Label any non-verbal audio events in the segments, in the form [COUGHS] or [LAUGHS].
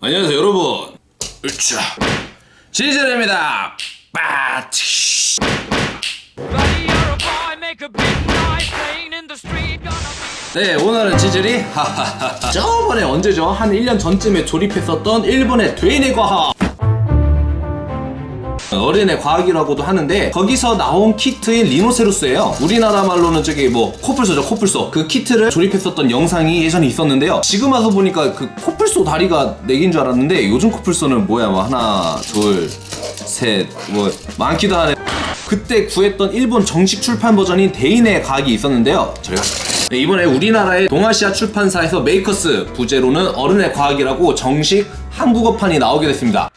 안녕하세요 여러분 으쌰 지젤입니다 빠치. 네 오늘은 하하하하 저번에 언제죠? 한 1년 전쯤에 조립했었던 일본의 되뇌 과학 어린애 과학이라고도 하는데 거기서 나온 키트인 리노세루스예요. 우리나라 말로는 저기 뭐 코뿔소죠 코뿔소. 그 키트를 조립했었던 영상이 예전에 있었는데요. 지금 와서 보니까 그 코뿔소 다리가 4개인 줄 알았는데 요즘 코뿔소는 뭐야? 뭐 하나 둘 셋 뭐 많기도 하네. 그때 구했던 일본 정식 출판 버전인 대인의 과학이 있었는데요. 저희가 네, 이번에 우리나라의 동아시아 출판사에서 메이커스 부제로는 어른의 과학이라고 정식 한국어판이 나오게 됐습니다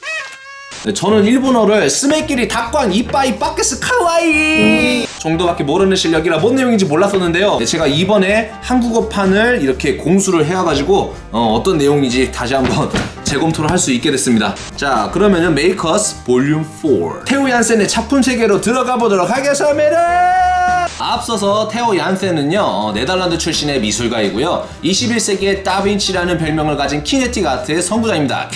네, 저는 일본어를 つめきり たくあん いっぱい バケツ かわいい 정도밖에 모르는 실력이라 뭔 내용인지 몰랐었는데요. 네, 제가 이번에 한국어판을 이렇게 공수를 해와가지고 어, 떤 내용인지 다시 한번 [LAUGHS] 재검토를 할 수 있게 됐습니다. 자 그러면은 메이커스 볼륨 4 테오 얀센의 작품 세계로 들어가 보도록 하겠습니다. 앞서서 테오 얀센은요 어, 네덜란드 출신의 미술가이고요. 21세기의 다빈치라는 별명을 가진 키네틱 아트의 선구자입니다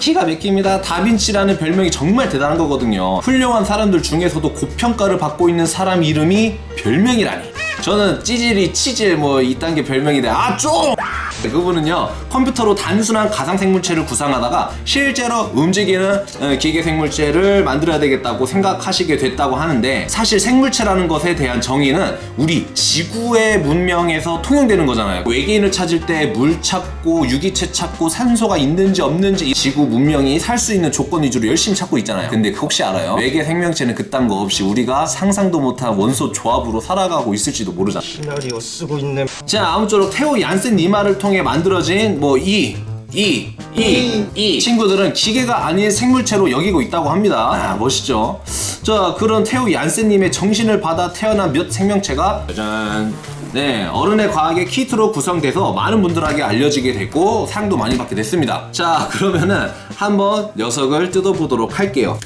기가 막힙니다. 다빈치라는 별명이 정말 대단한 거거든요. 훌륭한 사람들 중에서도 고평가를 받고 있는 사람 이름이 별명이라니. 저는 찌질이 치질 뭐 이딴 게 별명인데 아 좀! 그분은요 컴퓨터로 단순한 가상 생물체를 구상하다가 실제로 움직이는 어, 기계 생물체를 만들어야 되겠다고 생각하시게 됐다고 하는데 사실 생물체라는 것에 대한 정의는 우리 지구의 문명에서 통용되는 거잖아요 외계인을 찾을 때 물 찾고 유기체 찾고 산소가 있는지 없는지 지구 문명이 살 수 있는 조건 위주로 열심히 찾고 있잖아요 근데 혹시 알아요? 외계 생명체는 그딴 거 없이 우리가 상상도 못한 원소 조합으로 살아가고 있을지도 모르잖아. 시나리오 쓰고 있네. 자 아무쪼록 태호 얀센 니마를 통해 만들어진 뭐 이, 이, 이, 이 친구들은 기계가 아닌 생물체로 여기고 있다고 합니다. 아 멋있죠? 자 그런 태호 얀센님의 정신을 받아 태어난 몇 생명체가 짜잔. 네 어른의 과학의 키트로 구성돼서 많은 분들에게 알려지게 됐고 상도 많이 받게 됐습니다. 자 그러면은 한번 녀석을 뜯어보도록 할게요.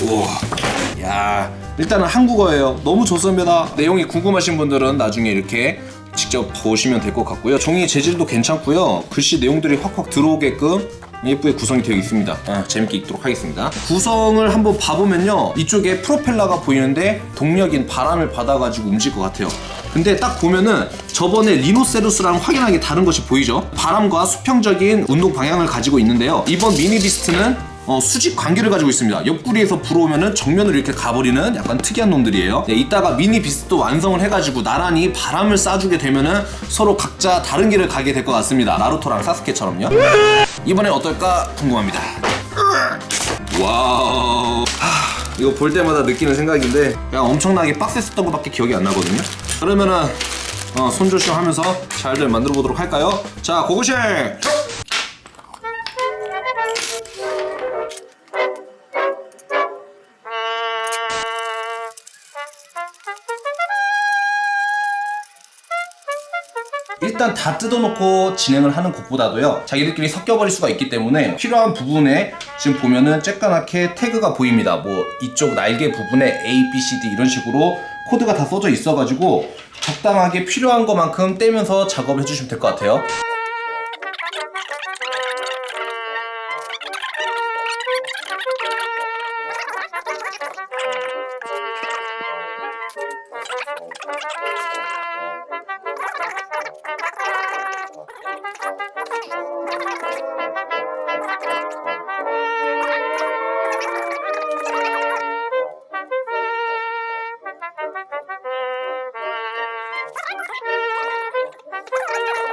우와. 야 일단은 한국어예요. 너무 좋습니다. 내용이 궁금하신 분들은 나중에 이렇게 직접 보시면 될 것 같고요. 종이 재질도 괜찮고요. 글씨 내용들이 확확 들어오게끔 예쁘게 구성이 되어 있습니다. 아, 재밌게 읽도록 하겠습니다. 구성을 한번 봐보면요. 이쪽에 프로펠러가 보이는데 동력인 바람을 받아가지고 움직일 것 같아요. 근데 딱 보면은 저번에 리노세루스랑 확연하게 다른 것이 보이죠? 바람과 수평적인 운동 방향을 가지고 있는데요. 이번 미니비스트는 어, 수직 관계를 가지고 있습니다. 옆구리에서 불어오면은 정면으로 이렇게 가버리는 약간 특이한 놈들이에요. 네, 이따가 미니 비스트도 완성을 해가지고 나란히 바람을 쏴주게 되면은 서로 각자 다른 길을 가게 될 것 같습니다. 나루토랑 사스케처럼요. 이번엔 어떨까 궁금합니다. Wow. 하, 이거 볼 때마다 느끼는 생각인데 그냥 엄청나게 빡셌었던 것밖에 기억이 안 나거든요. 그러면은 어, 손 조심하면서 잘들 만들어 보도록 할까요? 자, 고고씽! 일단 다 뜯어놓고 진행을 하는 것보다도요 자기들끼리 섞여버릴 수가 있기 때문에 필요한 부분에 지금 보면은 쬐까맣게 태그가 보입니다. 뭐 이쪽 날개 부분에 A, B, C, D 이런 식으로 코드가 다 써져 있어가지고 적당하게 필요한 것만큼 떼면서 작업을 해주시면 될 것 같아요 [LAUGHS]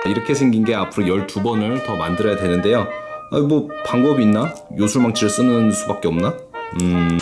이렇게 생긴 게 앞으로 12번을 더 만들어야 되는데요 아, 뭐 방법이 있나? 요술망치를 쓰는 수밖에 없나? 음...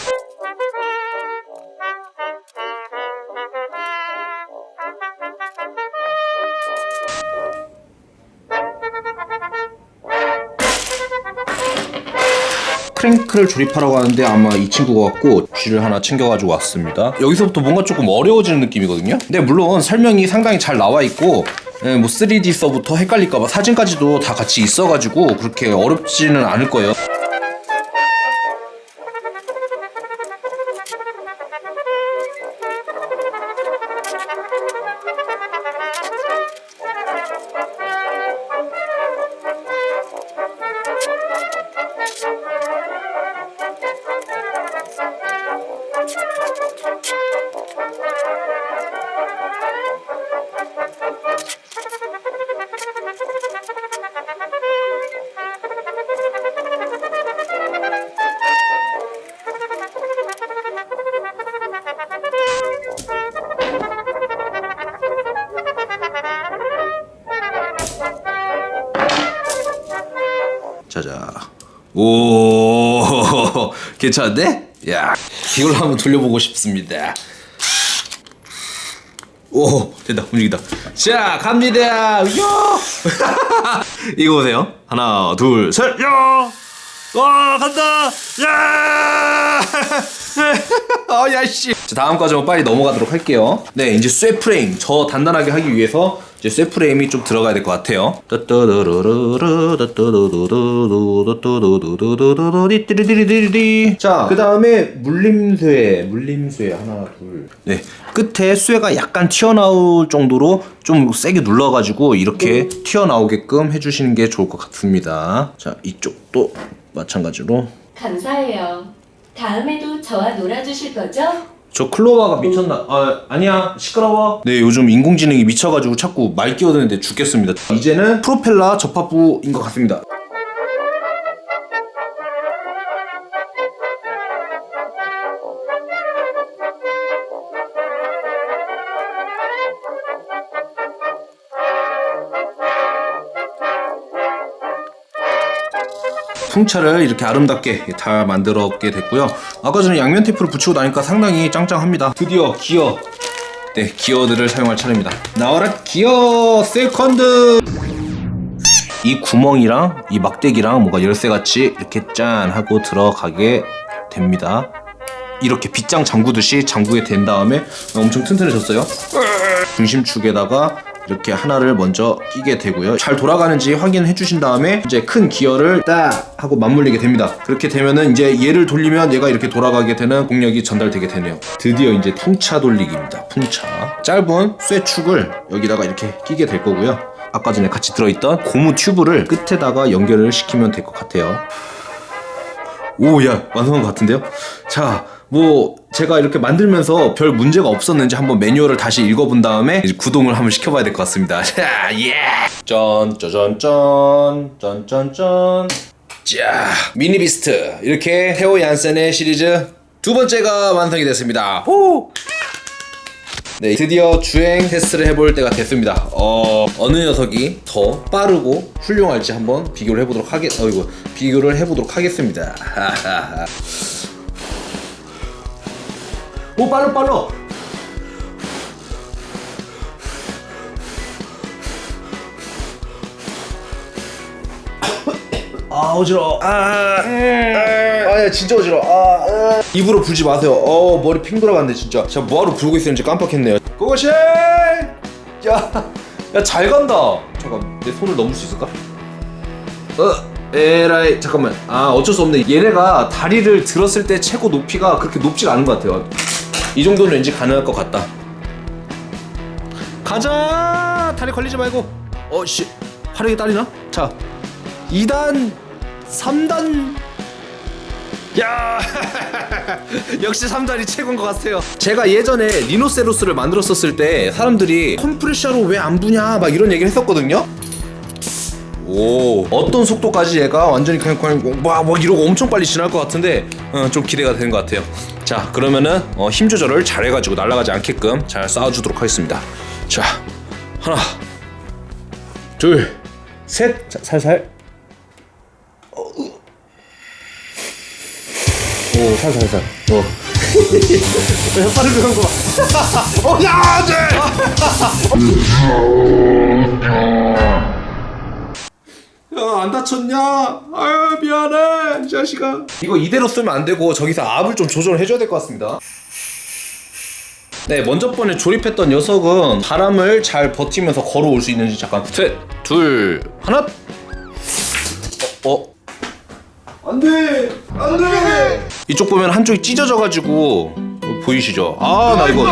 크랭크를 조립하라고 하는데 아마 이 친구가 같고 쥐를 하나 챙겨가지고 왔습니다. 여기서부터 뭔가 조금 어려워지는 느낌이거든요? 근데 물론 설명이 상당히 잘 나와 있고 예, 뭐 3D 서부터 헷갈릴까봐 사진까지도 다 같이 있어가지고 그렇게 어렵지는 않을 거예요 오, [LAUGHS] 괜찮은데? 야, 이걸 한번 돌려보고 싶습니다. 오, 된다, 움직인다. 자, 갑니다. 요! [LAUGHS] 이거 보세요. 하나, 둘, 셋, 야! 와, 간다! 야! 어, [LAUGHS] 야, 씨. 자, 다음 과정 빨리 넘어가도록 할게요. 네, 이제 쇠 프레임. 저 단단하게 하기 위해서 이제 쇠 프레임이 좀 들어가야 될 것 같아요. 자, 그 다음에 물림쇠, 물림쇠 하나, 둘. 네, 끝에 쇠가 약간 튀어나올 정도로 좀 세게 눌러가지고 이렇게 튀어나오게끔 해주시는 게 좋을 것 같습니다. 자, 이쪽도 마찬가지로. 감사해요. 다음에도 저와 놀아주실 거죠? 저 클로바가 미쳤나? 아 아니야 시끄러워. 네 요즘 인공지능이 미쳐가지고 자꾸 말 끼어드는데 죽겠습니다. 이제는 프로펠러 접합부인 것 같습니다. 풍차를 이렇게 아름답게 다 만들었게 됐고요. 아까 전에 양면 테이프를 붙이고 나니까 상당히 짱짱합니다. 드디어 기어. 네, 기어들을 사용할 차례입니다. 나와라 gear second. 이 구멍이랑 이 막대기랑 뭔가 열쇠같이 이렇게 짠 하고 들어가게 됩니다. 이렇게 빗장 잠그듯이 잠그게 된 다음에 엄청 튼튼해졌어요. 중심축에다가 이렇게 하나를 먼저 끼게 되고요. 잘 돌아가는지 확인해 주신 다음에 이제 큰 기어를 딱 하고 맞물리게 됩니다. 그렇게 되면은 이제 얘를 돌리면 얘가 이렇게 돌아가게 되는 동력이 전달되게 되네요. 드디어 이제 풍차 돌리기입니다. 풍차. 짧은 쇠축을 여기다가 이렇게 끼게 될 거고요. 아까 전에 같이 들어있던 고무 튜브를 끝에다가 연결을 시키면 될 것 같아요. 오, 야, 완성한 것 같은데요? 자, 뭐, 제가 이렇게 만들면서 별 문제가 없었는지 한번 매뉴얼을 다시 읽어본 다음에 구동을 한번 시켜봐야 될 것 같습니다. [LAUGHS] 자, 예! 짠, 짜잔, 짠, 짠, 짠, 짠. 자, 미니비스트. 이렇게 테오 얀센의 시리즈 두 번째가 완성이 됐습니다. 호! 네, 드디어 주행 테스트를 해볼 때가 됐습니다. 어, 어느 녀석이 더 빠르고 훌륭할지 한번 비교를 해보도록 하겠, 어이구, 비교를 해보도록 하겠습니다. [LAUGHS] 오, 빨라, 빨라! [COUGHS] 아 어지러워. 아, 음. 아, 야, 진짜 어지러워. 아, 아. 입으로 불지 마세요. 어 머리 핑 돌아갔네 진짜. 제가 뭐하러 불고 있었는지 깜빡했네요. 고고씨 야야잘 간다. 잠깐 내 손을 넘을 수 있을까? 어 에라이 잠깐만. 아 어쩔 수 없네. 얘네가 다리를 들었을 때 최고 높이가 그렇게 높지가 않은 것 같아요 이 정도는 왠지 가능할 것 같다. 가자! 다리 걸리지 말고. 어씨. 화력이 딸리나? 자 2단 3단. 야! [LAUGHS] 역시 3단이 최고인 것 같아요. 제가 예전에 리노세로스를 만들었었을 때 사람들이 컴프레셔로 왜 안 부냐? 막 이런 얘기를 했었거든요. 오 어떤 속도까지 얘가 완전히 그냥 그냥 막, 막 이러고 엄청 빨리 지날 것 같은데 어, 좀 기대가 되는 것 같아요 자 그러면은 어, 힘 조절을 잘 해가지고 날아가지 않게끔 잘 쌓아주도록 하겠습니다 자 하나 둘셋 살살 오, 살살, 살살. 어. [LAUGHS] 빠르게 간거 봐. [LAUGHS] 어, 야, 네! 야, 안 다쳤냐? 아유, 미안해, 이 자식아. 이거 이대로 쓰면 안 되고, 저기서 압을 좀 조절을 해줘야 될 것 같습니다. 네, 먼저 번에 조립했던 녀석은 바람을 잘 버티면서 걸어올 수 있는지 잠깐. 셋, 둘, 하나. 어, 어. 안 돼! 안 돼! 이쪽 보면 한쪽이 찢어져가지고 보이시죠? 아, 나 이거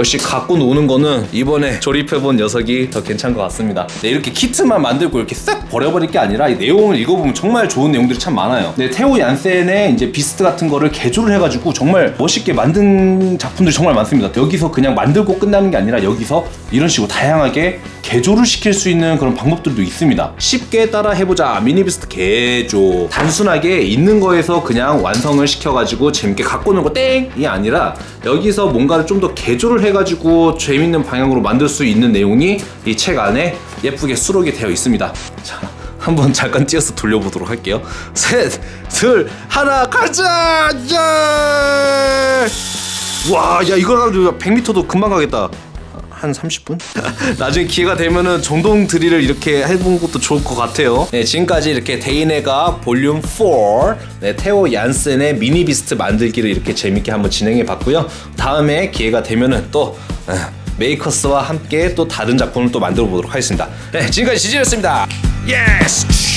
역시 갖고 노는 거는 이번에 조립해본 녀석이 더 괜찮은 것 같습니다. 네, 이렇게 키트만 만들고 이렇게 싹 버려버릴 게 아니라 이 내용을 읽어보면 정말 좋은 내용들이 참 많아요. 네, 테오 얀센의 이제 비스트 같은 거를 개조를 해가지고 정말 멋있게 만든 작품들이 정말 많습니다. 여기서 그냥 만들고 끝나는 게 아니라 여기서 이런 식으로 다양하게 개조를 시킬 수 있는 그런 방법들도 있습니다. 쉽게 따라 해보자 미니비스트 개조 단순하게 있는 거에서 그냥 완성을 시켜가지고 재밌게 갖고 노는 거 땡이 아니라 여기서 뭔가를 좀 더 개조를 해 가지고 재밌는 방향으로 만들 수 있는 내용이 이 책 안에 예쁘게 수록이 되어 있습니다. 자 한번 잠깐 뛰어서 돌려보도록 할게요. 셋, 둘, 하나, 가자! 야! 와, 야 이거 가지고 100m도 금방 가겠다. 한 30분? [LAUGHS] 나중에 기회가 되면은 정동 드릴을 이렇게 해본 것도 좋을 것 같아요. 네, 지금까지 이렇게 데이네가 볼륨 4, 네, 테오 얀센의 미니 비스트 만들기를 이렇게 재밌게 한번 진행해 봤고요. 다음에 기회가 되면은 또 아, 메이커스와 함께 또 다른 작품을 또 만들어 보도록 하겠습니다. 네, 지금까지 지지였습니다. Yes!